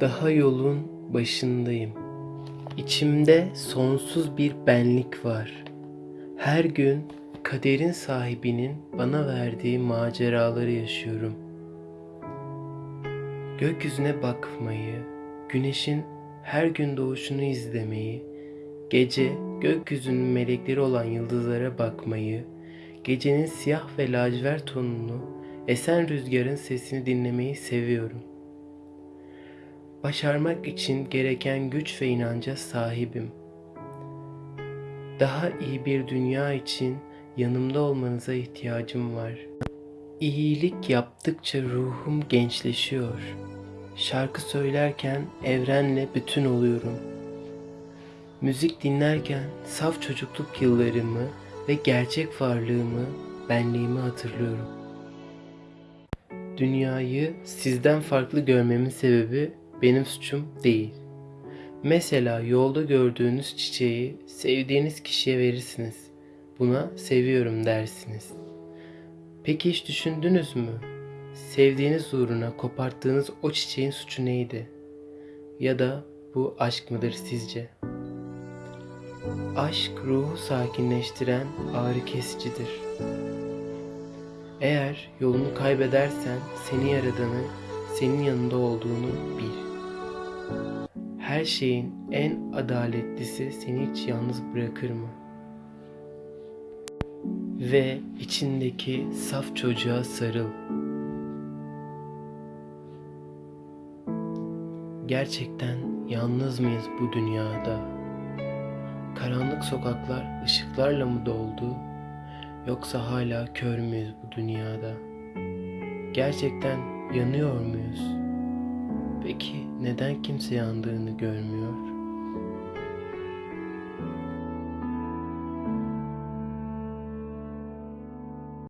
Daha yolun başındayım. İçimde sonsuz bir benlik var. Her gün kaderin sahibinin bana verdiği maceraları yaşıyorum. Gökyüzüne bakmayı, güneşin her gün doğuşunu izlemeyi, gece gökyüzünün melekleri olan yıldızlara bakmayı, gecenin siyah ve lacivert tonunu, esen rüzgarın sesini dinlemeyi seviyorum. Başarmak için gereken güç ve inanca sahibim. Daha iyi bir dünya için yanımda olmanıza ihtiyacım var. İyilik yaptıkça ruhum gençleşiyor. Şarkı söylerken evrenle bütün oluyorum. Müzik dinlerken saf çocukluk yıllarımı ve gerçek varlığımı, benliğimi hatırlıyorum. Dünyayı sizden farklı görmemin sebebi benim suçum değil. Mesela yolda gördüğünüz çiçeği sevdiğiniz kişiye verirsiniz. Buna seviyorum dersiniz. Peki hiç düşündünüz mü? Sevdiğiniz uğruna koparttığınız o çiçeğin suçu neydi? Ya da bu aşk mıdır sizce? Aşk ruhu sakinleştiren ağrı kesicidir. Eğer yolunu kaybedersen seni yaradanın senin yanında olduğunu bil. Her şeyin en adaletlisi seni hiç yalnız bırakır mı? Ve içindeki saf çocuğa sarıl. Gerçekten yalnız mıyız bu dünyada? Karanlık sokaklar ışıklarla mı doldu? Yoksa hala kör müyüz bu dünyada? Gerçekten yanıyor muyuz? Peki neden kimse yandığını görmüyor?